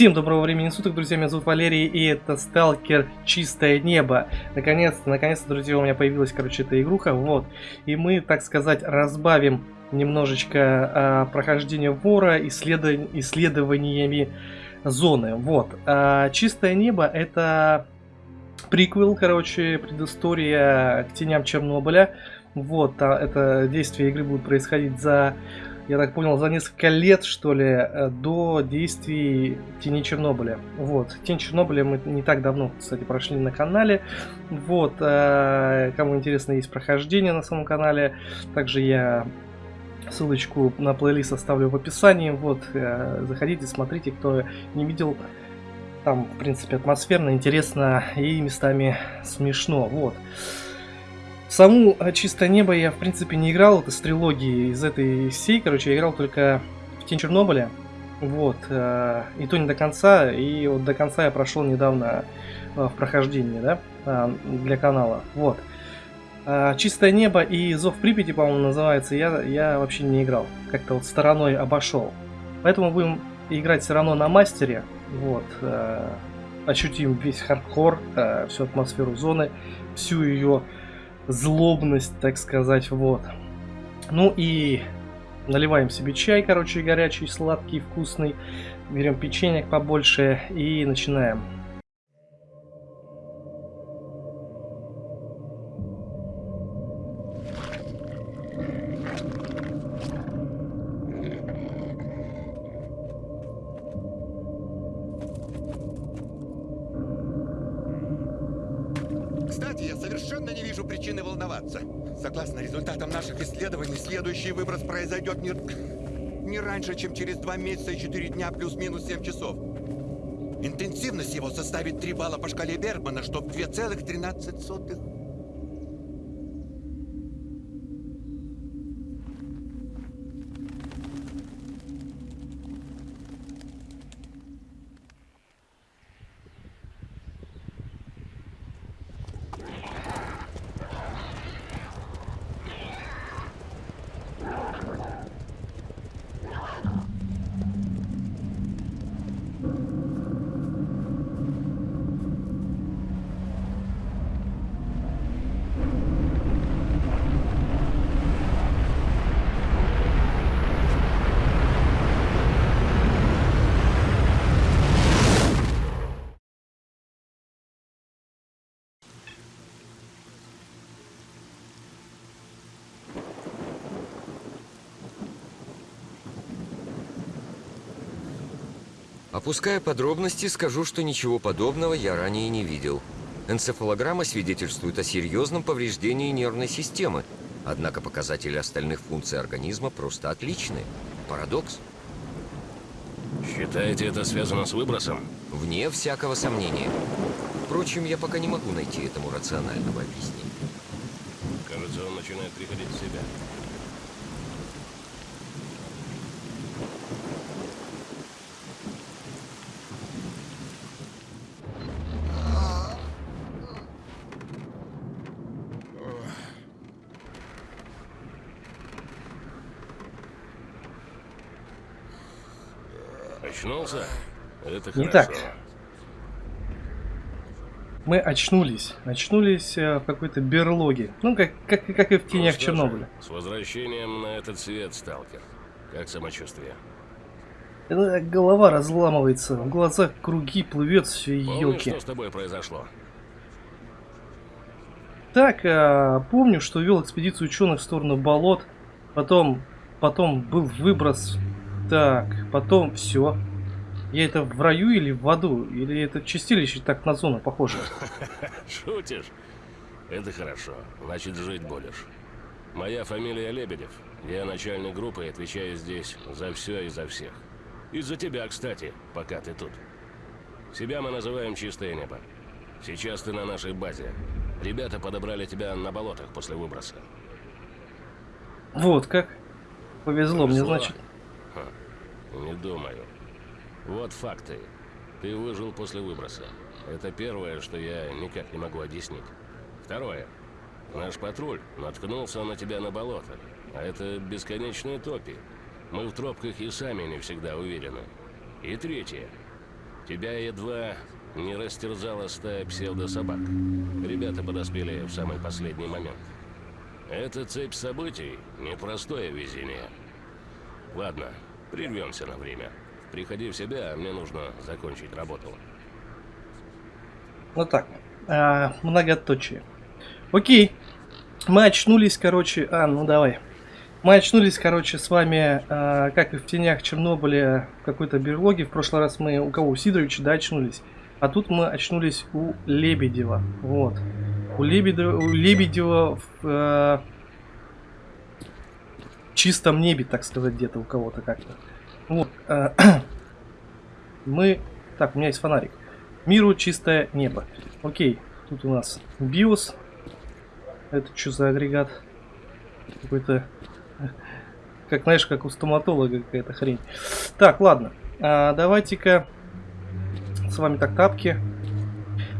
Всем доброго времени суток, друзья, меня зовут Валерий, и это Сталкер Чистое Небо. Наконец-то, наконец-то, друзья, у меня появилась, короче, эта игруха, вот. И мы, так сказать, разбавим немножечко а, прохождение вора исследов... исследованиями зоны, вот. А, Чистое Небо это приквел, короче, предыстория к теням Чернобыля. Вот, а, это действие игры будет происходить за я так понял, за несколько лет, что ли, э, до действий Тени Чернобыля. Вот. Тень Чернобыля мы не так давно, кстати, прошли на канале. Вот. Э, кому интересно, есть прохождение на самом канале. Также я ссылочку на плейлист оставлю в описании. Вот. Э, заходите, смотрите, кто не видел. Там, в принципе, атмосферно, интересно и местами смешно. Вот. Саму э, «Чистое небо» я, в принципе, не играл. Это с трилогии из этой всей. Короче, я играл только в «Тень Чернобыля». Вот. Э, и то не до конца. И вот до конца я прошел недавно э, в прохождении, да, для канала. Вот. «Чистое небо» и «Зов Припяти», по-моему, называется, я, я вообще не играл. Как-то вот стороной обошел. Поэтому будем играть все равно на мастере. Вот. Ощутим весь хардкор, всю атмосферу зоны, всю ее злобность, так сказать, вот. Ну и наливаем себе чай, короче, горячий, сладкий, вкусный. Берем печенье побольше и начинаем. 2 месяца и 4 дня плюс-минус 7 часов. Интенсивность его составит 3 балла по шкале Бергмана, что в 2,13. Опуская подробности, скажу, что ничего подобного я ранее не видел. Энцефалограмма свидетельствует о серьезном повреждении нервной системы, однако показатели остальных функций организма просто отличны. Парадокс. Считаете, это связано с выбросом? Вне всякого сомнения. Впрочем, я пока не могу найти этому рационального объяснения. Кажется, он начинает приходить в себя. Очнулся? Это хорошо. так. Мы очнулись. Очнулись э, в какой-то берлоге. Ну, как, как, как и в тенях ну, Чернобыля. С возвращением на этот свет, сталкер. Как самочувствие? Это голова разламывается, в глазах круги плывет все елки. что с тобой произошло? Так, а, помню, что вел экспедицию ученых в сторону болот. Потом, потом был выброс. Так, потом все. Я это в раю или в аду? Или это чистилище так на зону похоже? Шутишь? Это хорошо. Значит, жить будешь. Моя фамилия Лебедев. Я начальник группы и отвечаю здесь за все и за всех. Из-за тебя, кстати, пока ты тут. Себя мы называем «Чистое небо». Сейчас ты на нашей базе. Ребята подобрали тебя на болотах после выброса. Вот как. Повезло, Повезло. мне, значит. Ха, не думаю. Вот факты. Ты выжил после выброса. Это первое, что я никак не могу объяснить. Второе. Наш патруль наткнулся на тебя на болото. А это бесконечные топи. Мы в тропках и сами не всегда уверены. И третье. Тебя едва не растерзала стая псевдособак. Ребята подоспели в самый последний момент. Эта цепь событий – непростое везение. Ладно, прервемся на время. Приходи в себя, мне нужно закончить работу. Вот так. А, многоточие. Окей. Мы очнулись, короче... А, ну давай. Мы очнулись, короче, с вами, а, как и в тенях Чернобыля, в какой-то берлоге. В прошлый раз мы у кого? У Сидоровича, да, очнулись. А тут мы очнулись у Лебедева. Вот. У Лебедева, у Лебедева в э, чистом небе, так сказать, где-то у кого-то как-то. Вот. Э, мы... Так, у меня есть фонарик. Миру чистое небо. Окей, тут у нас биос. Это что за агрегат? Какой-то... Как, знаешь, как у стоматолога какая-то хрень. Так, ладно. А, Давайте-ка с вами так тапки.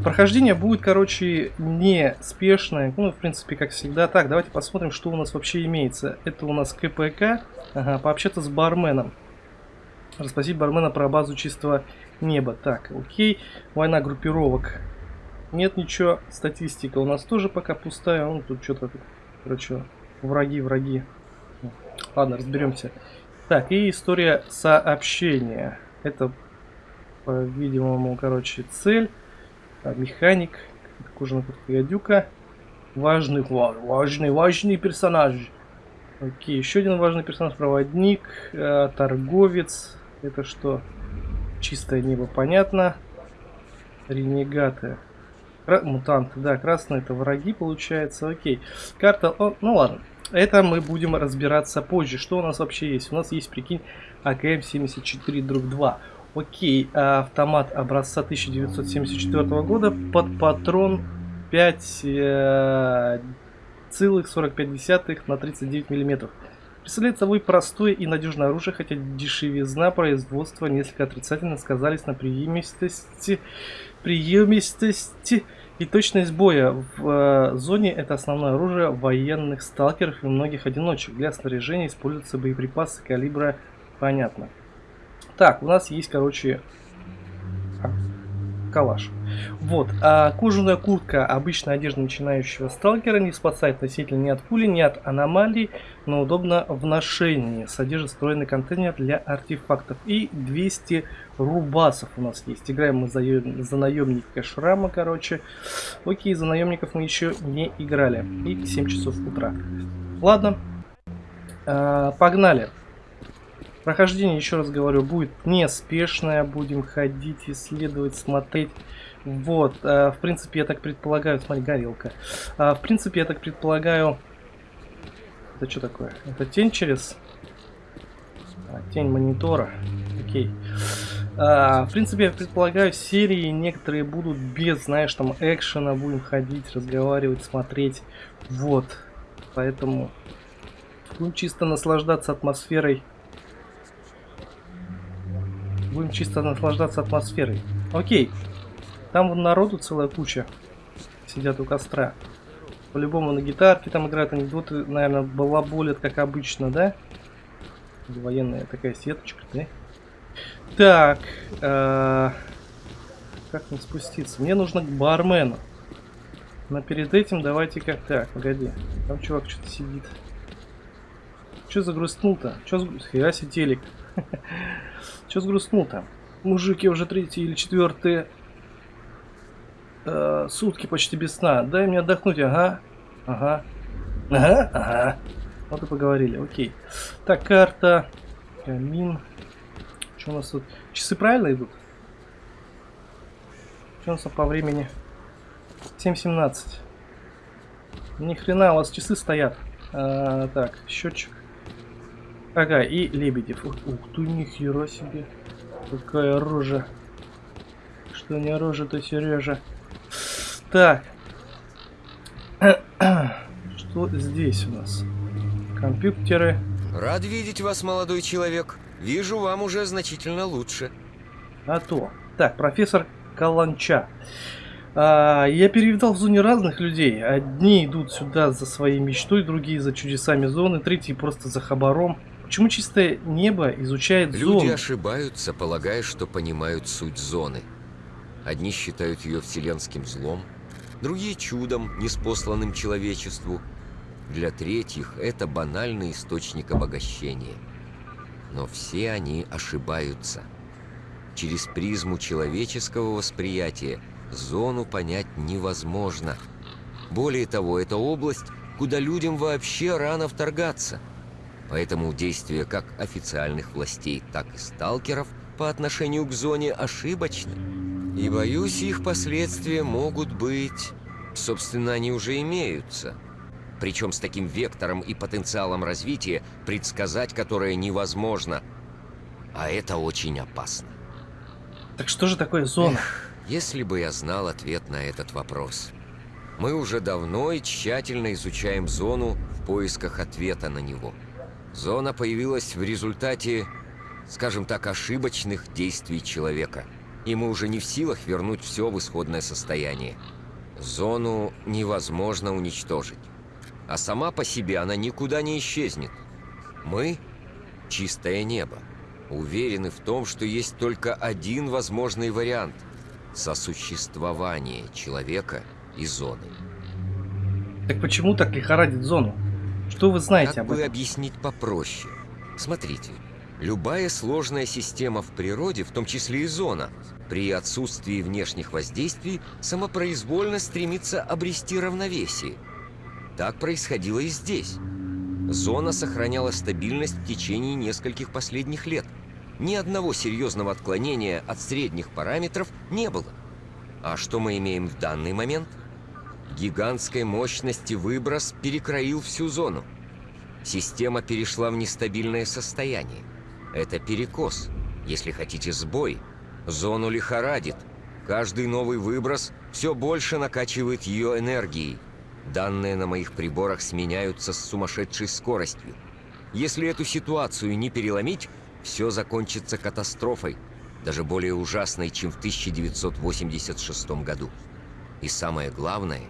Прохождение будет, короче, не спешное. Ну, в принципе, как всегда. Так, давайте посмотрим, что у нас вообще имеется. Это у нас КПК. Ага, пообщаться с барменом. Расспросить бармена про базу чистого неба. Так, окей. Война группировок. Нет ничего. Статистика у нас тоже пока пустая. Ну, тут что-то, короче, враги, враги. Ладно, разберемся. Так, и история сообщения. Это, по-видимому, короче, цель. Механик. Кожаная куртка гадюка. Важный, важный, важный персонаж. Окей, еще один важный персонаж. Проводник, э, торговец. Это что? Чистое небо, понятно. Ренегаты. Кра мутанты, да, красные это враги, получается. Окей. Карта, о, ну ладно. Это мы будем разбираться позже. Что у нас вообще есть? У нас есть, прикинь, АКМ-74 друг 2. Окей, а автомат образца 1974 года под патрон 5 э, целых 45 на 39 миллиметров. Представляет собой простое и надежное оружие, хотя дешевизна производства несколько отрицательно сказались на приемистости, приемистости и точность боя. В э, зоне это основное оружие военных сталкеров и многих одиночек. Для снаряжения используются боеприпасы калибра, понятно. Так, у нас есть, короче, калаш. Вот, а кожаная куртка, обычная одежда начинающего сталкера, не спасает носителя ни от пули, ни от аномалий, но удобно в ношении. Содержит встроенный контейнер для артефактов. И 200 рубасов у нас есть. Играем мы за, за наемника Шрама, короче. Окей, за наемников мы еще не играли. И 7 часов утра. Ладно, а, погнали. Прохождение, еще раз говорю, будет неспешное. Будем ходить, исследовать, смотреть. Вот, э, в принципе, я так предполагаю... Смотри, горелка. Э, в принципе, я так предполагаю... Это что такое? Это тень через... А, тень монитора. Окей. А, в принципе, я предполагаю, серии некоторые будут без, знаешь, там, экшена. Будем ходить, разговаривать, смотреть. Вот. Поэтому... Будем чисто наслаждаться атмосферой Будем чисто наслаждаться атмосферой. Окей. Там вон народу целая куча. Сидят у костра. По-любому на гитарке там играют анекдоты, наверное, балаболят, как обычно, да? Военная такая сеточка, да? Так. Э -э как мне спуститься? Мне нужно к бармену. Но перед этим давайте как... Так, погоди. Там чувак что-то сидит. Что загрустнул-то? Что с... Хера телек. Че сгрустнул-то? Мужики уже третий или четвертые э, сутки почти без сна. Дай мне отдохнуть, ага. Ага. Ага, ага. Вот и поговорили, окей. Так, карта. Камин. Что у нас тут? Часы правильно идут? Что у нас по времени? 7.17. Ни хрена, у вас часы стоят. А, так, счетчик. Ага, и Лебедев. Ух, ух ты, нихера себе. Какая рожа. Что не рожа, то Сережа. Так. Что здесь у нас? Компьютеры. Рад видеть вас, молодой человек. Вижу, вам уже значительно лучше. А то. Так, профессор Каланча. А, я перевидал в зоне разных людей. Одни идут сюда за своей мечтой, другие за чудесами зоны, третьи просто за хабаром Почему чистое небо изучает Люди зону? ошибаются, полагая, что понимают суть зоны. Одни считают ее вселенским злом, другие чудом, неспосланным человечеству. Для третьих это банальный источник обогащения. Но все они ошибаются. Через призму человеческого восприятия зону понять невозможно. Более того, это область, куда людям вообще рано вторгаться. Поэтому действия как официальных властей, так и сталкеров по отношению к зоне ошибочны. И боюсь, их последствия могут быть... Собственно, они уже имеются. Причем с таким вектором и потенциалом развития, предсказать которое невозможно. А это очень опасно. Так что же такое зона? Если бы я знал ответ на этот вопрос. Мы уже давно и тщательно изучаем зону в поисках ответа на него. Зона появилась в результате, скажем так, ошибочных действий человека. И мы уже не в силах вернуть все в исходное состояние. Зону невозможно уничтожить. А сама по себе она никуда не исчезнет. Мы — чистое небо. Уверены в том, что есть только один возможный вариант — сосуществование человека и зоны. Так почему так лихорадит зону? Что вы знаете Как об бы этом? объяснить попроще? Смотрите, любая сложная система в природе, в том числе и зона, при отсутствии внешних воздействий самопроизвольно стремится обрести равновесие. Так происходило и здесь. Зона сохраняла стабильность в течение нескольких последних лет. Ни одного серьезного отклонения от средних параметров не было. А что мы имеем в данный момент? Гигантской мощности выброс перекроил всю зону. Система перешла в нестабильное состояние. Это перекос, если хотите сбой. Зону лихорадит. Каждый новый выброс все больше накачивает ее энергией. Данные на моих приборах сменяются с сумасшедшей скоростью. Если эту ситуацию не переломить, все закончится катастрофой, даже более ужасной, чем в 1986 году. И самое главное,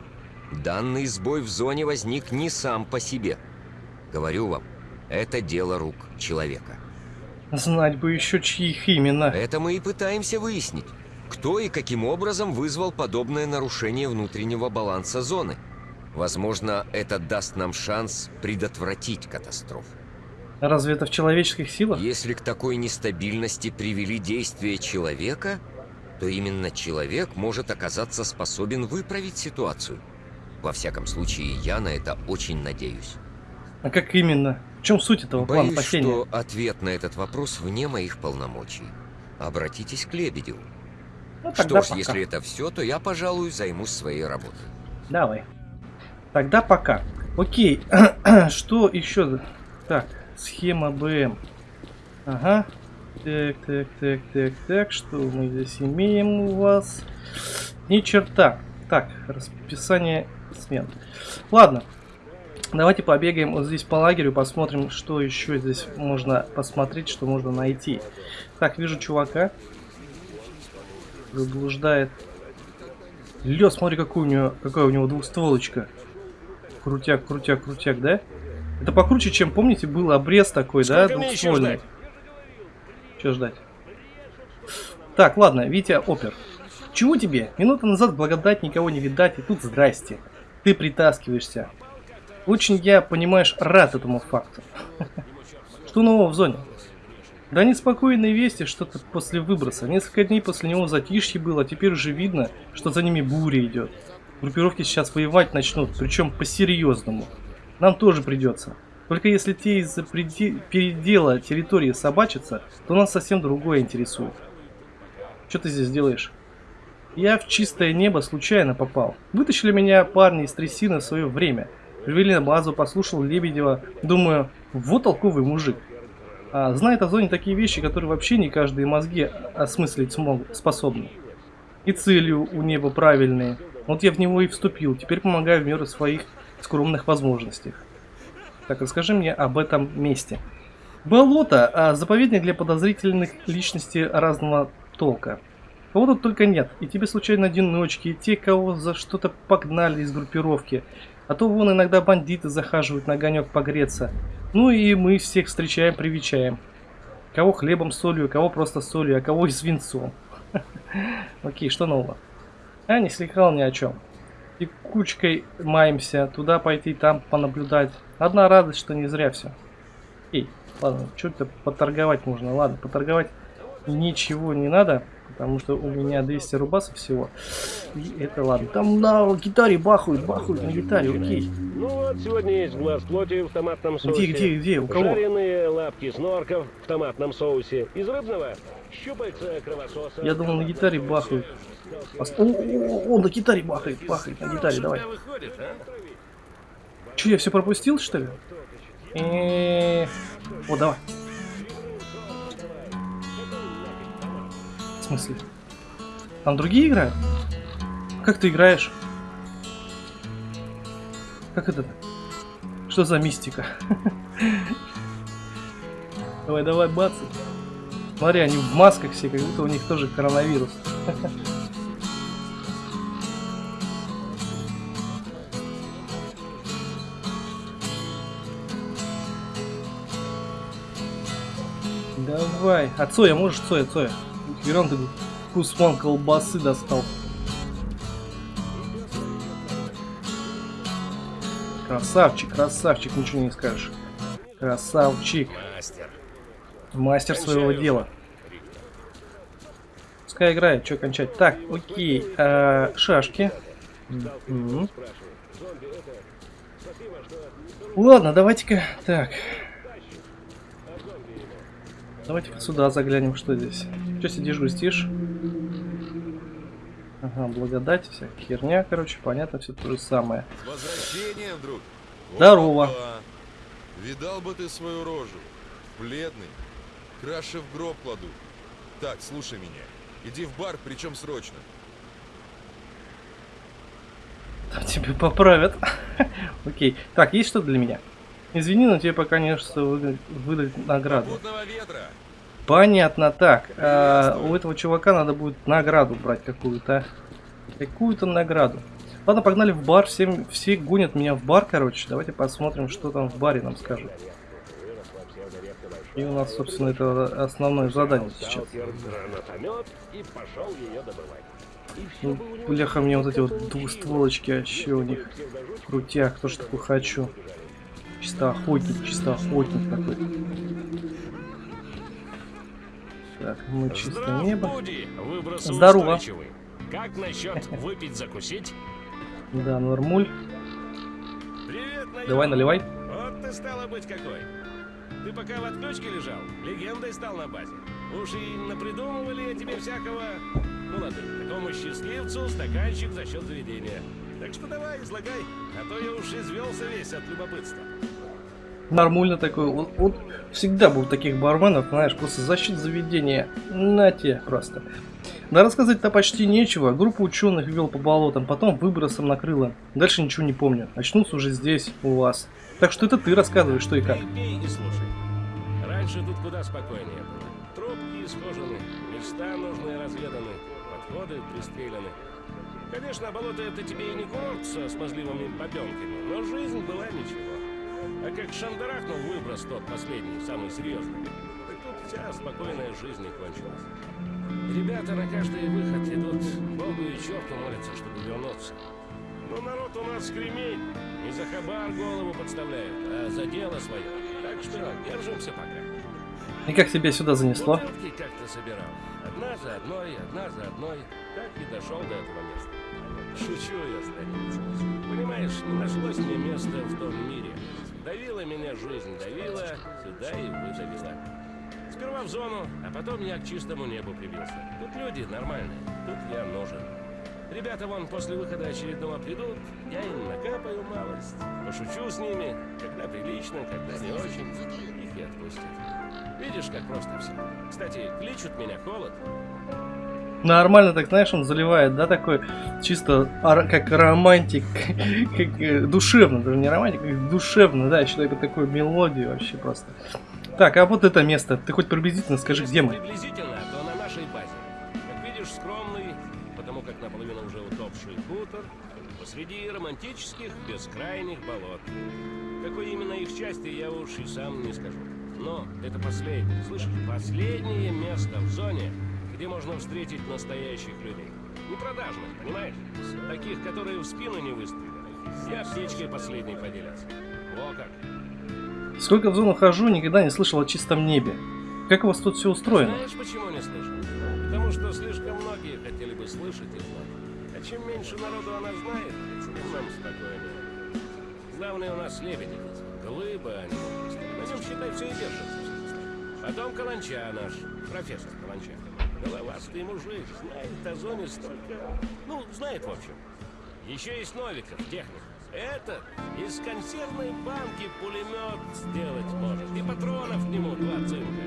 данный сбой в зоне возник не сам по себе. Говорю вам, это дело рук человека. Знать бы еще чьих именно. Это мы и пытаемся выяснить. Кто и каким образом вызвал подобное нарушение внутреннего баланса зоны? Возможно, это даст нам шанс предотвратить катастрофу. Разве это в человеческих силах? Если к такой нестабильности привели действия человека, то именно человек может оказаться способен выправить ситуацию. Во всяком случае, я на это очень надеюсь. А как именно? В чем суть этого плана Боюсь, спасения? что ответ на этот вопрос вне моих полномочий. Обратитесь к Лебедеву. Ну, Что ж, пока. если это все, то я, пожалуй, займусь своей работой. Давай. Тогда пока. Окей. Что еще? Так, схема БМ. Ага. Так, так, так, так, так. Что мы здесь имеем у вас? Ни черта. Так, расписание смен. Ладно. Давайте побегаем вот здесь по лагерю, посмотрим, что еще здесь можно посмотреть, что можно найти. Так, вижу чувака. Заблуждает. Лё, смотри, какой у него, какая у него двухстволочка. Крутяк, крутяк, крутяк, да? Это покруче, чем, помните, был обрез такой, да, Сколько еще двухствольный. Че ждать? Так, ладно, Витя Опер. Чего тебе? Минуту назад благодать никого не видать, и тут здрасте. Ты притаскиваешься. Очень я, понимаешь, рад этому факту. Что нового в зоне? Да неспокойные вести, что-то после выброса. Несколько дней после него затишье было, а теперь уже видно, что за ними буря идет. Группировки сейчас воевать начнут, причем по-серьезному. Нам тоже придется. Только если те из-за передела территории собачатся, то нас совсем другое интересует. Что ты здесь делаешь? Я в чистое небо случайно попал. Вытащили меня парни из трясины в свое время. Привели на базу, послушал Лебедева. Думаю, вот толковый мужик. А, знает о зоне такие вещи, которые вообще не каждые мозги осмыслить смог, способны. И целью у неба правильные. Вот я в него и вступил. Теперь помогаю в меру своих скромных возможностей. Так, расскажи мне об этом месте. Болото, а заповедник для подозрительных личностей разного толка. Кого тут только нет. И тебе случайно одиночки, и те, кого за что-то погнали из группировки. А то вон иногда бандиты захаживают на огонек погреться. Ну и мы всех встречаем, привечаем. Кого хлебом солью, кого просто солью, а кого и свинцом. Окей, что нового? Я не слыхал ни о чем. И кучкой маемся, туда пойти, там понаблюдать. Одна радость, что не зря все. Эй, ладно, что-то поторговать можно. Ладно, поторговать ничего не надо, потому что у меня 200 рубасов всего. И это ладно. Там на гитаре бахают, бахают на гитаре, окей. Ну вот, сегодня есть глаз плоти в томатном соусе. Где, где, где, у кого? Жареные лапки снорков в томатном соусе. Из рыбного щупальца кровососа. Я думал, на гитаре бахают. О, о, о, на гитаре бахает, бахает, на гитаре, давай. а? Че, я все пропустил, что ли? Э, О, давай. Смысле? Там другие играют? Как ты играешь? Как это? Что за мистика? Давай, давай, бацы. Смотри, они в масках все, как будто у них тоже коронавирус. Давай. А Цоя, можешь Цоя, Цоя? Верон ты вкус вон колбасы достал. Красавчик, красавчик, ничего не скажешь. Красавчик. Мастер. Мастер своего дела. Пускай играет, что кончать. Так, окей. а, шашки. Мгм. Ладно, давайте-ка. Так. Давайте-ка сюда заглянем, что здесь. Че сидишь, грустишь? Ага, благодать, вся херня, короче, понятно, все то же самое. С возвращением, друг. Здорово. Опа. Видал бы ты свою рожу. Бледный. Краши в гроб кладу. Так, слушай меня. Иди в бар, причем срочно. Там тебе поправят. Окей. Так, есть что-то для меня? Извини, но тебе пока не что выдать, выдать награду. Попутного ветра. Понятно, так. а, у этого чувака надо будет награду брать какую-то. Какую-то награду. Ладно, погнали в бар. Всем, все гонят меня в бар, короче. Давайте посмотрим, что там в баре нам скажут. И у нас, собственно, это основное задание сейчас. все Ну, бляха, мне вот эти вот двустволочки, а еще у них крутяк, то, что такое хочу. Чисто охотник, чисто охотник такой. Так, мы чисто небо. Здорово. Как насчет выпить, закусить? Да, нормуль. Привет. Давай, наливай. Вот ты стало быть какой. Ты пока в отключке лежал, легендой стал на базе. Уж и напридумывали тебе всякого... Ну ладно, такому счастливцу стаканчик за счет заведения. Так что давай, излагай, а то я уж извелся весь от любопытства. Нормально такой. Вот, вот всегда был таких барменов, знаешь, просто за счет заведения. На те просто. Да рассказать-то почти нечего. Группа ученых вел по болотам, потом выбросом накрыло. Дальше ничего не помню. Очнулся уже здесь, у вас. Так что это ты рассказывай, что и как. Пей, пей и слушай. Раньше тут куда спокойнее было. Трубки исхожены, места нужные разведаны, подходы пристреляны. Конечно, болото это тебе и не курорт со смазливыми бабенками, но жизнь была ничего. А как шандарахнул выброс тот последний, самый серьезный, так тут вся спокойная жизнь и кончилась. Ребята на каждый выход идут Богу и черту молятся, чтобы вернуться. Но народ у нас кремень. Не за хабар голову подставляют, а за дело свое. Так что держимся пока. И как тебя сюда занесло? Как-то собирал. Одна за одной, одна за одной. Так и дошел до этого места. Шучу я, старец. Понимаешь, не нашлось мне места в том мире. Давила меня жизнь, давила, сюда и выдавила. Сперва в зону, а потом я к чистому небу прибился. Тут люди нормальные, тут я нужен. Ребята вон после выхода очередного придут, я им накапаю малость, пошучу с ними, когда прилично, когда не очень, их и отпустят. Видишь, как просто все. Кстати, кличут меня холод. Нормально так, знаешь, он заливает, да, такой чисто как романтик, как э, душевно, даже не романтик, как душевно, да, еще такой, такой мелодию вообще просто. Так, а вот это место, ты хоть приблизительно скажи, где мы? приблизительно, то на нашей базе. Как видишь, скромный, потому как наполовину уже утопший хутор, посреди романтических бескрайних болот. Какой именно их части, я уж и сам не скажу. Но это последнее, слышишь, последнее место в зоне, где можно встретить настоящих людей. Не продажных, понимаешь? Таких, которые в спину не выстрелили. И аптечкой последней поделятся. Во как. Сколько в зону хожу, никогда не слышал о чистом небе. Как у вас тут все устроено? Знаешь, почему не слышал? Потому что слишком многие хотели бы слышать и знать. А чем меньше народу она знает, тем нам спокойнее. Главное у нас лебеди. Глыба они. На нем, считай, все и держится. Потом Каланча наш, профессор Каланча. Головастый мужик, знает о зоне столько... Ну, знает, в общем. Еще есть Новиков, техник. Этот из консервной банки пулемет сделать может. И патронов к нему два цинка.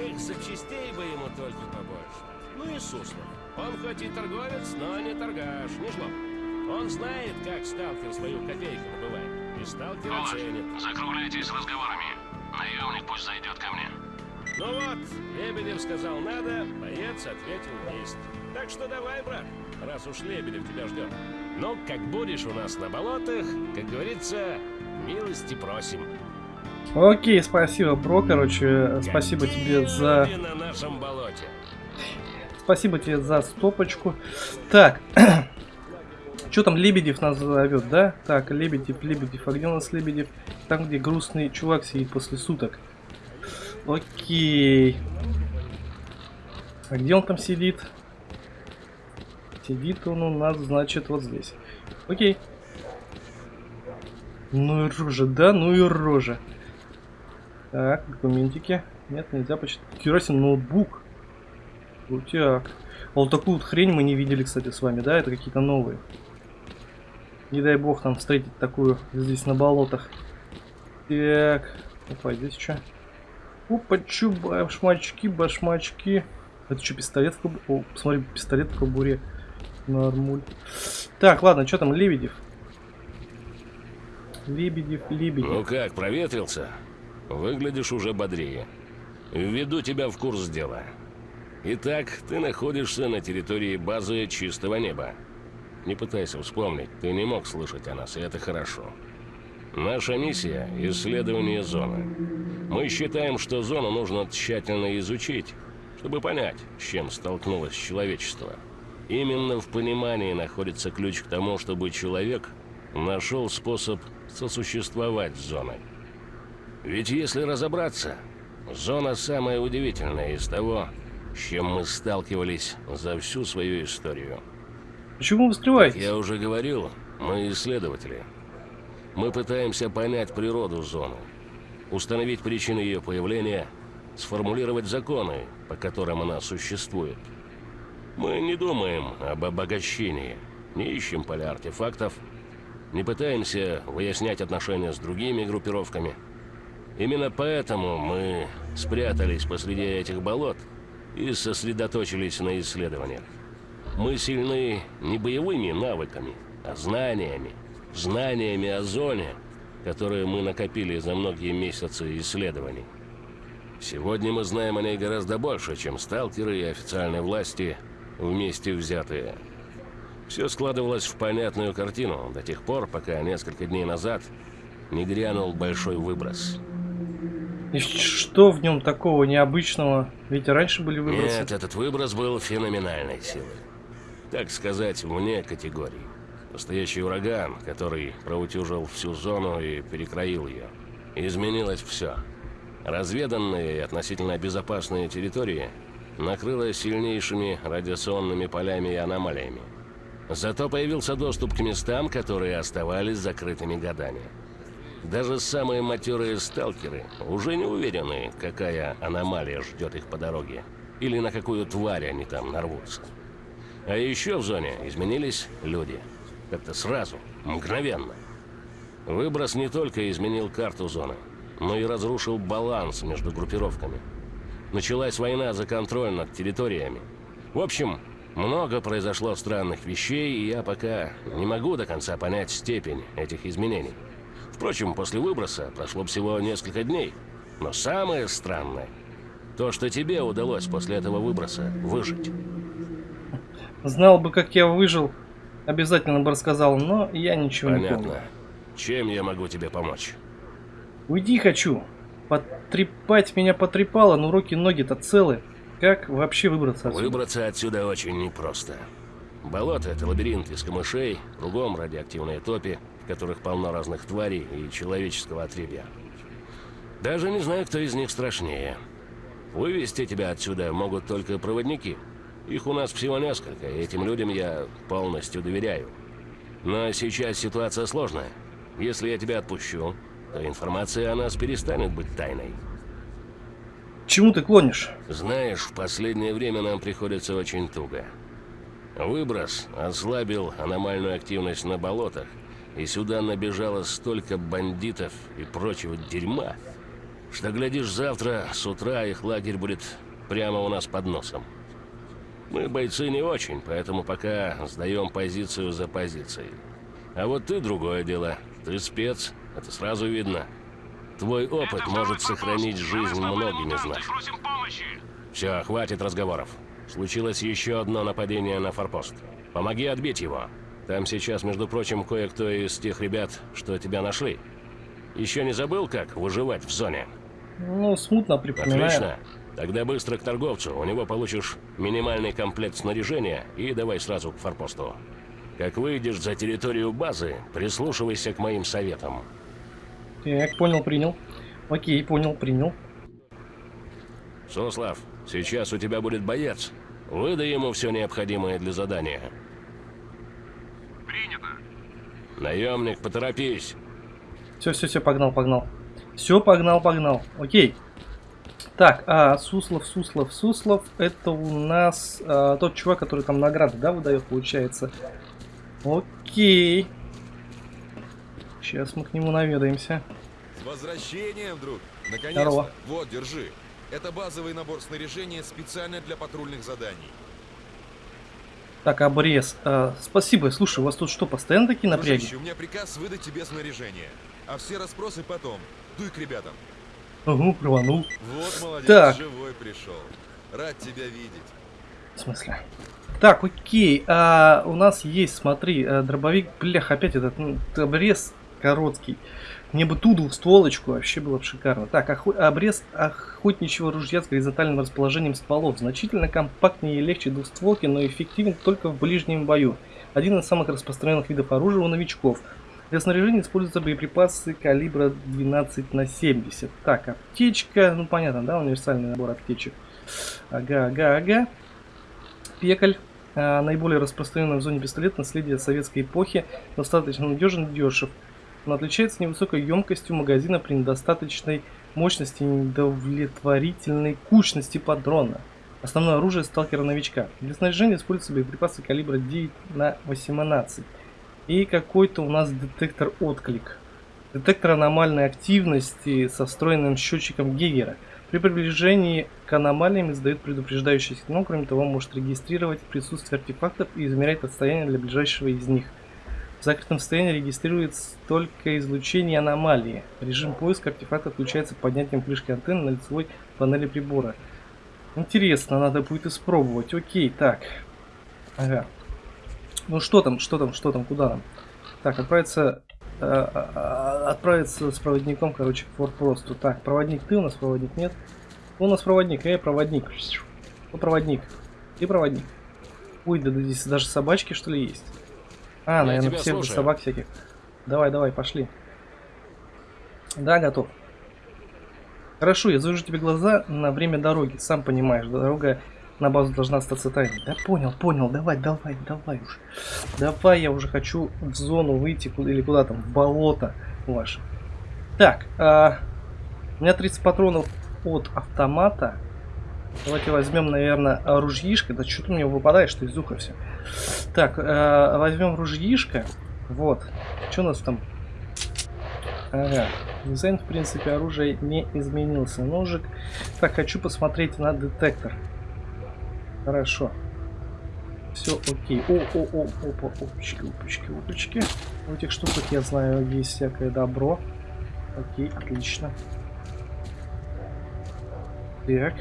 Эх, запчастей бы ему только побольше. Ну и Суслов. Он хоть и торговец, но не торгаш, не жлоб. Он знает, как сталкер свою копейку добывает. И сталкер оценит. закругляйтесь разговорами. Наемник пусть зайдет ко мне. Ну вот, Лебедев сказал надо, боец ответил есть. Так что давай, брат, раз уж Лебедев тебя ждет. Ну, как будешь у нас на болотах, как говорится, милости просим. Окей, спасибо, бро, короче, спасибо Какие тебе за... на нашем болоте. Спасибо тебе за стопочку. Так, что там Лебедев нас зовет, да? Так, Лебедев, Лебедев, а где у нас Лебедев? Там, где грустный чувак сидит после суток. Окей. А где он там сидит? Сидит он у нас, значит, вот здесь. Окей. Ну и рожа, да? Ну и рожа. Так, документики. Нет, нельзя почитать. Керосин ноутбук. Крутяк. А вот такую вот хрень мы не видели, кстати, с вами, да? Это какие-то новые. Не дай бог нам встретить такую здесь на болотах. Так. Опа, здесь что? Опа, чё, башмачки, башмачки. Это что, пистолет в кобуре? О, посмотри, пистолет в кобуре. Нормуль. Так, ладно, что там, Лебедев? Лебедев, Лебедев. Ну как, проветрился? Выглядишь уже бодрее. Введу тебя в курс дела. Итак, ты находишься на территории базы чистого неба. Не пытайся вспомнить, ты не мог слышать о нас, и это хорошо. Наша миссия – исследование зоны. Мы считаем, что зону нужно тщательно изучить, чтобы понять, с чем столкнулось человечество. Именно в понимании находится ключ к тому, чтобы человек нашел способ сосуществовать с зоной. Ведь если разобраться, зона самая удивительная из того, с чем мы сталкивались за всю свою историю. Почему вы скрываетесь? Я уже говорил, мы исследователи. Мы пытаемся понять природу зоны, установить причины ее появления, сформулировать законы, по которым она существует. Мы не думаем об обогащении, не ищем поля артефактов, не пытаемся выяснять отношения с другими группировками. Именно поэтому мы спрятались посреди этих болот и сосредоточились на исследованиях. Мы сильны не боевыми навыками, а знаниями. Знаниями о зоне, которые мы накопили за многие месяцы исследований. Сегодня мы знаем о ней гораздо больше, чем сталкеры и официальные власти вместе взятые. Все складывалось в понятную картину до тех пор, пока несколько дней назад не грянул большой выброс. И что в нем такого необычного? Ведь раньше были выбросы. Нет, этот выброс был феноменальной силы. Так сказать, вне категории. Настоящий ураган, который проутюжил всю зону и перекроил ее. Изменилось все. Разведанные и относительно безопасные территории накрыло сильнейшими радиационными полями и аномалиями. Зато появился доступ к местам, которые оставались закрытыми годами. Даже самые матерые сталкеры уже не уверены, какая аномалия ждет их по дороге, или на какую тварь они там нарвутся. А еще в зоне изменились люди. Как-то сразу, мгновенно. Выброс не только изменил карту зоны, но и разрушил баланс между группировками. Началась война за контроль над территориями. В общем, много произошло странных вещей, и я пока не могу до конца понять степень этих изменений. Впрочем, после выброса прошло всего несколько дней. Но самое странное, то, что тебе удалось после этого выброса выжить. Знал бы, как я выжил. Обязательно бы рассказал, но я ничего не помню. Понятно. Чем я могу тебе помочь? Уйди хочу. Потрепать меня потрепало, но руки-ноги-то целы. Как вообще выбраться отсюда? Выбраться отсюда очень непросто. Болото — это лабиринт из камышей, кругом радиоактивные топи, в которых полно разных тварей и человеческого отребья. Даже не знаю, кто из них страшнее. Вывести тебя отсюда могут только проводники. Их у нас всего несколько, и этим людям я полностью доверяю. Но сейчас ситуация сложная. Если я тебя отпущу, то информация о нас перестанет быть тайной. Чему ты клонишь? Знаешь, в последнее время нам приходится очень туго. Выброс ослабил аномальную активность на болотах, и сюда набежало столько бандитов и прочего дерьма, что, глядишь, завтра с утра их лагерь будет прямо у нас под носом. Мы бойцы не очень, поэтому пока сдаем позицию за позицией. А вот ты другое дело. Ты спец, это сразу видно. Твой опыт может сохранить жизнь многим из нас. Все, хватит разговоров. Случилось еще одно нападение на форпост. Помоги отбить его. Там сейчас, между прочим, кое-кто из тех ребят, что тебя нашли. Еще не забыл, как выживать в зоне? Ну, смутно припоминаю. Отлично. Тогда быстро к торговцу. У него получишь минимальный комплект снаряжения и давай сразу к форпосту. Как выйдешь за территорию базы, прислушивайся к моим советам. Так, понял, принял. Окей, понял, принял. Суслав, сейчас у тебя будет боец. Выдай ему все необходимое для задания. Принято. Наемник, поторопись. Все, все, все, погнал, погнал. Все, погнал, погнал. Окей. Так, а Суслов, Суслов, Суслов, это у нас а, тот чувак, который там награды, да, выдает, получается. Окей. Сейчас мы к нему наведаемся. С возвращением, друг! Наконец-то! Здорово. Вот, держи. Это базовый набор снаряжения специально для патрульных заданий. Так, обрез. А, спасибо. Слушай, у вас тут что, постоянно такие напряги? Дружище, у меня приказ выдать тебе снаряжение. А все расспросы потом. Дуй к ребятам. Угу, рванул. Вот молодец, Так. живой пришел. Рад тебя видеть. В смысле? Так, окей. А, у нас есть, смотри, э, дробовик. Блях, опять этот ну, обрез короткий. Мне бы ту двухстволочку, вообще было бы шикарно. Так, охо- обрез охотничьего ружья с горизонтальным расположением стволов. Значительно компактнее и легче двухстволки, но эффективен только в ближнем бою. Один из самых распространенных видов оружия у новичков. Для снаряжения используются боеприпасы калибра 12 на 70. Так, аптечка, ну понятно, да, универсальный набор аптечек. Ага, ага, ага. Пекаль. А, наиболее распространенный в зоне пистолет наследие советской эпохи. Достаточно надежен и дешев. Но отличается невысокой емкостью магазина при недостаточной мощности и недовлетворительной кучности патрона. Основное оружие сталкера-новичка. Для снаряжения используются боеприпасы калибра 9 на 18. И какой-то у нас детектор отклик. Детектор аномальной активности со встроенным счетчиком Гейгера. При приближении к аномалиям издает предупреждающий сигнал, кроме того, может регистрировать присутствие артефактов и измерять расстояние для ближайшего из них. В закрытом состоянии регистрируется только излучение аномалии. Режим поиска артефакта включается поднятием крышки антенны на лицевой панели прибора. Интересно, надо будет испробовать. Окей, так. Ага. Ну что там, что там, что там, куда нам? Так, отправиться, э, э, отправиться с проводником, короче, к форпосту. Так, проводник ты у нас, проводник нет? У нас проводник? Эй, проводник. Кто проводник? Ты проводник. Ой, да, да здесь даже собачки что ли есть? А, Я наверное, всех слушаю. собак всяких. Давай, давай, пошли. Да, готов. Хорошо, я завяжу тебе глаза на время дороги. Сам понимаешь, дорога на базу должна остаться тайной. Да понял, понял, давай, давай, давай уже. Давай, я уже хочу в зону выйти, куда, или куда там, в болото ваше. Так, а, у меня 30 патронов от автомата. Давайте возьмем, наверное, ружьишко. Да что-то мне выпадает, что из уха все. Так, э, возьмем ружьишко. Вот. Что у нас там? Ага. Дизайн, в принципе, оружия не изменился. Ножик. Так, хочу посмотреть на детектор. Хорошо. Все окей. О, о, о, опа, опачки, опачки, опачки. В этих штуках я знаю, есть всякое добро. Окей, отлично. Так.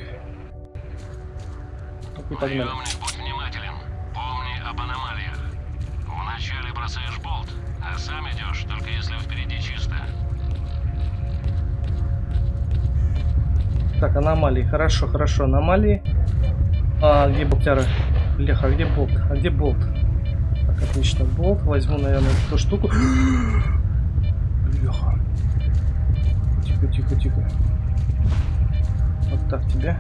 Окей, погнали. Будь внимателен. Помни об аномалиях. Вначале бросаешь болт, а сам идешь, только если впереди чисто. Так, аномалии. Хорошо, хорошо, аномалии. А, где болтяра? Бляха, а где болт? А где болт? Так, отлично, болт. Возьму, наверное, эту штуку. Бляха. Тихо, тихо, тихо. Вот так тебе.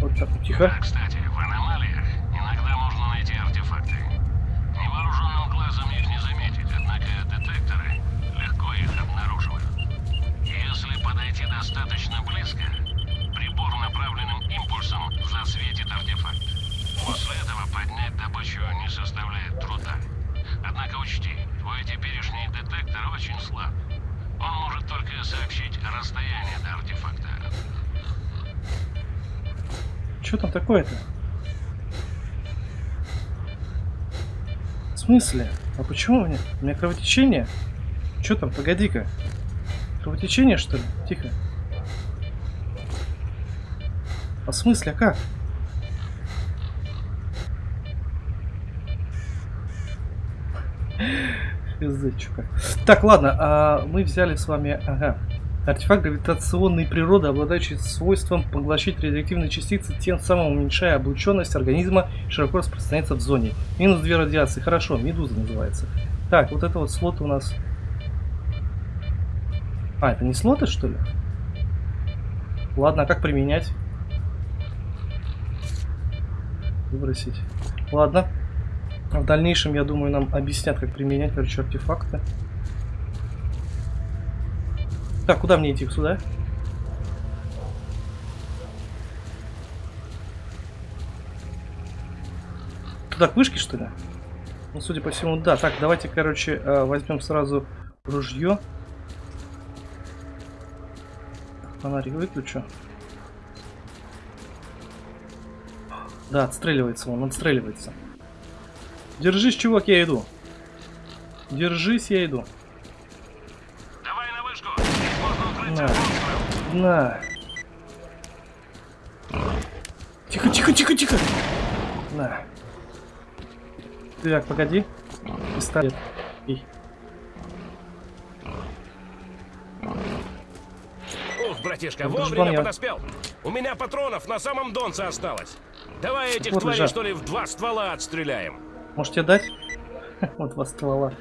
Вот так, тихо. Кстати, в аномалиях иногда можно найти артефакты. Невооруженным глазом их не заметить, однако детекторы легко их обнаруживают. Если подойти достаточно близко, направленным импульсом засветит артефакт. После этого поднять добычу не составляет труда. Однако учти, твой теперешний детектор очень слаб. Он может только сообщить расстояние до артефакта. Что там такое-то? В смысле? А почему у меня? У меня кровотечение? Что там? Погоди-ка. Кровотечение, что ли? Тихо. А в смысле, а как? Как. Так, ладно, а мы взяли с вами... Ага. Артефакт гравитационной природы, обладающий свойством поглощать радиоактивные частицы, тем самым уменьшая облученность организма, широко распространяется в зоне. Минус 2 радиации. Хорошо, медуза называется. Так, вот это вот слот у нас... А, это не слоты, что ли? Ладно, а как применять? Выбросить. Ладно. В дальнейшем, я думаю, нам объяснят, как применять, короче, артефакты. Так, куда мне идти? Сюда? Туда к вышке, что ли? Ну, судя по всему, да. Так, давайте, короче, э, возьмем сразу ружье. Фонарик выключу. Да, отстреливается он, отстреливается. Держись, чувак, я иду. Держись, я иду. Давай на вышку! Здесь можно На. На. Тихо, тихо, тихо, тихо. На. Так, погоди. Пистолет. Эй. Ух, братишка, Ну, вовремя подоспел. У меня патронов на самом донце осталось. Давай этих Вот тварей, лежат. что ли, в два ствола отстреляем. Может тебе дать? Вот два ствола.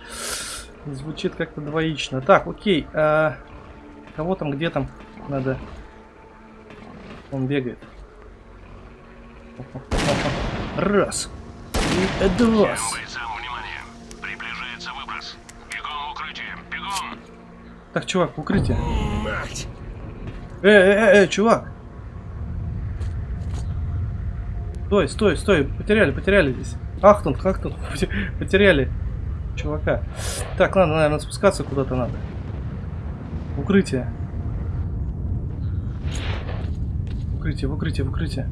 Звучит как-то двоично. Так, окей. а, Кого там, где там надо? Он бегает. Раз. И два. Так, чувак, укрытие. Мать! Э, э, э, э, чувак. Стой, стой, стой. Потеряли, потеряли здесь. Ахтунг, ахтунг. Потеряли чувака. Так, ладно, наверное, спускаться куда-то надо. Укрытие. Укрытие, в укрытие, в укрытие.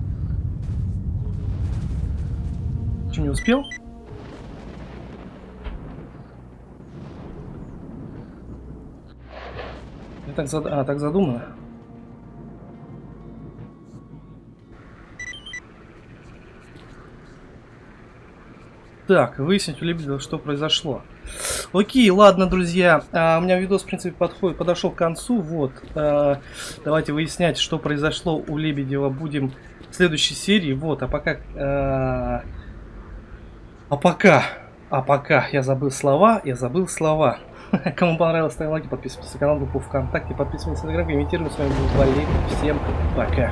Что, не успел? Я так зад... А, так задумано. Так, выяснить у Лебедева, что произошло. Окей, ладно, друзья. а, у меня видос, в принципе, подходит, подошел к концу. Вот. а, давайте выяснять, что произошло у Лебедева. Будем в следующей серии. Вот, а пока... а, а пока... А пока я забыл слова, я забыл слова. Кому понравилось, ставим лайки, подписывайтесь на канал, группу ВКонтакте, подписывайтесь на Телеграм, комментируем. С вами был Валерий. Всем пока.